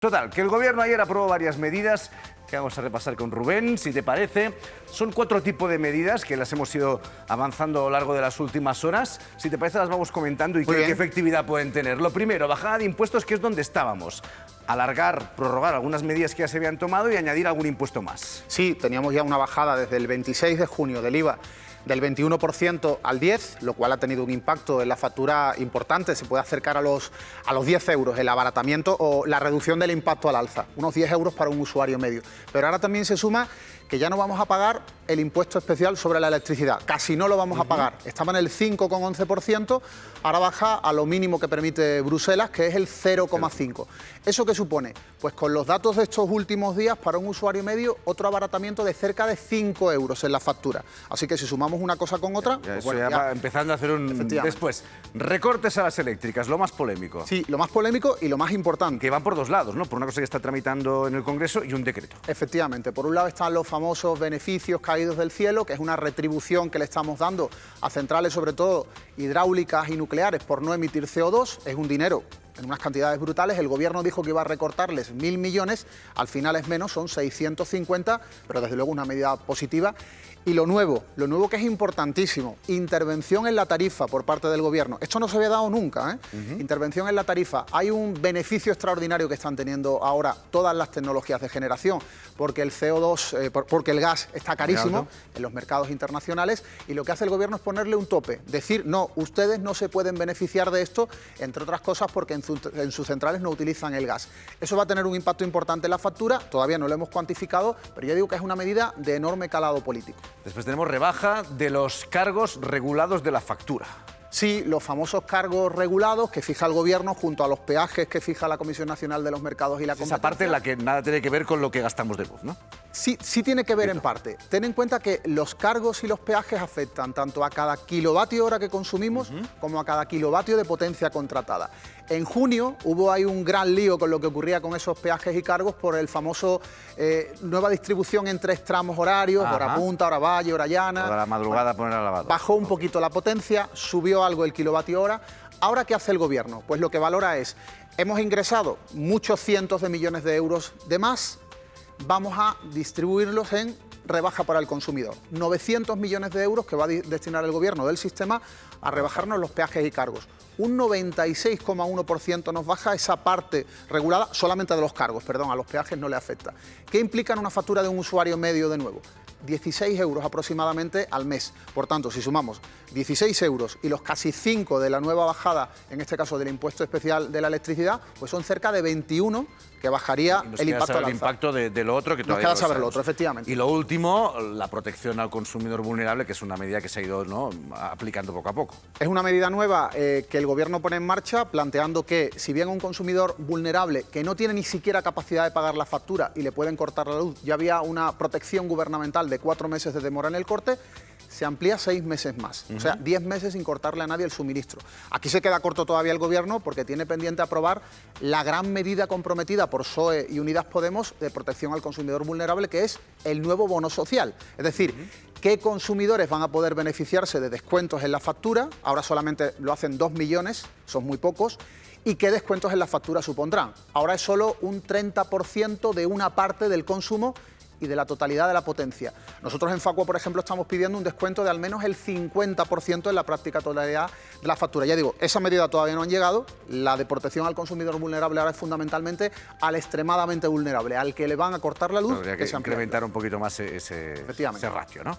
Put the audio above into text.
Total, que el gobierno ayer aprobó varias medidas que vamos a repasar con Rubén, si te parece. Son cuatro tipos de medidas que las hemos ido avanzando a lo largo de las últimas horas. Si te parece, las vamos comentando y qué, qué, efectividad pueden tener. Lo primero, bajada de impuestos, que es donde estábamos. Alargar, prorrogar algunas medidas que ya se habían tomado y añadir algún impuesto más. Sí, teníamos ya una bajada desde el 26 de junio del IVA del 21% al 10%, lo cual ha tenido un impacto en la factura importante, se puede acercar a los, a los 10 euros el abaratamiento o la reducción del impacto al alza, unos 10 euros para un usuario medio. Pero ahora también se suma que ya no vamos a pagar el impuesto especial sobre la electricidad, casi no lo vamos a pagar, estaba en el 5,11%, ahora baja a lo mínimo que permite Bruselas, que es el 0,5%. ¿Eso qué supone? Pues con los datos de estos últimos días, para un usuario medio, otro abaratamiento de cerca de 5 euros en la factura. Así que si sumamos una cosa con otra... Ya, pues ya, empezando a hacer un... Después, recortes a las eléctricas, lo más polémico. Sí, lo más polémico y lo más importante. Que van por dos lados, ¿no? Por una cosa que está tramitando en el Congreso y un decreto. Efectivamente, por un lado están los famosos beneficios caídos del cielo, que es una retribución que le estamos dando a centrales, sobre todo hidráulicas y nucleares, por no emitir CO2. Es un dinero en unas cantidades brutales. El gobierno dijo que iba a recortarles mil millones, al final es menos, son 650, pero desde luego una medida positiva. Y lo nuevo, lo nuevo que es importantísimo, intervención en la tarifa por parte del gobierno. Esto no se había dado nunca, ¿eh? Intervención en la tarifa. Hay un beneficio extraordinario que están teniendo ahora todas las tecnologías de generación, porque el CO2, eh, porque el gas está carísimo en los mercados internacionales y lo que hace el gobierno es ponerle un tope, decir, no, ustedes no se pueden beneficiar de esto, entre otras cosas porque en, en sus centrales no utilizan el gas. Eso va a tener un impacto importante en la factura, todavía no lo hemos cuantificado, pero yo digo que es una medida de enorme calado político. Después tenemos rebaja de los cargos regulados de la factura. Sí, los famosos cargos regulados que fija el Gobierno junto a los peajes que fija la Comisión Nacional de los Mercados y la Competencia. Esa parte en la que nada tiene que ver con lo que gastamos de luz, ¿no? Sí, sí tiene que ver en parte. Ten en cuenta que los cargos y los peajes afectan tanto a cada kilovatio hora que consumimos como a cada kilovatio de potencia contratada. En junio hubo ahí un gran lío con lo que ocurría con esos peajes y cargos por el famoso eh, nueva distribución en tres tramos horarios, hora punta, hora valle, hora llana. Toda la madrugada poner al lavado. Bajó un poquito la potencia, subió algo el kilovatio hora. Ahora, ¿qué hace el gobierno? Pues lo que valora es, hemos ingresado muchos cientos de millones de euros de más, vamos a distribuirlos en rebaja para el consumidor. 900 millones de euros que va a destinar el gobierno del sistema a rebajarnos los peajes y cargos. Un 96,1% nos baja esa parte regulada solamente de los cargos, perdón, a los peajes no le afecta. ¿Qué implica en una factura de un usuario medio de nuevo? 16 euros aproximadamente al mes. Por tanto, si sumamos 16 euros y los casi 5 de la nueva bajada, en este caso del impuesto especial de la electricidad, pues son cerca de 21 que bajaría el impacto, el impacto de, de, lo otro que todavía nos queda saber lo otro, efectivamente. Y lo último, la protección al consumidor vulnerable, que es una medida que se ha ido ¿no? aplicando poco a poco. Es una medida nueva eh, que el gobierno pone en marcha, planteando que si bien un consumidor vulnerable que no tiene ni siquiera capacidad de pagar la factura y le pueden cortar la luz, ya había una protección gubernamental de cuatro meses de demora en el corte, se amplía seis meses más, o sea, diez meses sin cortarle a nadie el suministro. Aquí se queda corto todavía el Gobierno porque tiene pendiente aprobar la gran medida comprometida por PSOE y Unidas Podemos de protección al consumidor vulnerable, que es el nuevo bono social. Es decir, qué consumidores van a poder beneficiarse de descuentos en la factura, ahora solamente lo hacen dos millones, son muy pocos, y qué descuentos en la factura supondrán. Ahora es solo un 30% de una parte del consumo y de la totalidad de la potencia. Nosotros en Facua, por ejemplo, estamos pidiendo un descuento de al menos el 50% en la práctica totalidad de la factura. Ya digo, esa medida todavía no han llegado, la de protección al consumidor vulnerable ahora es fundamentalmente al extremadamente vulnerable, al que le van a cortar la luz. Habría que, que incrementar un poquito más ese, ese ratio, ¿no?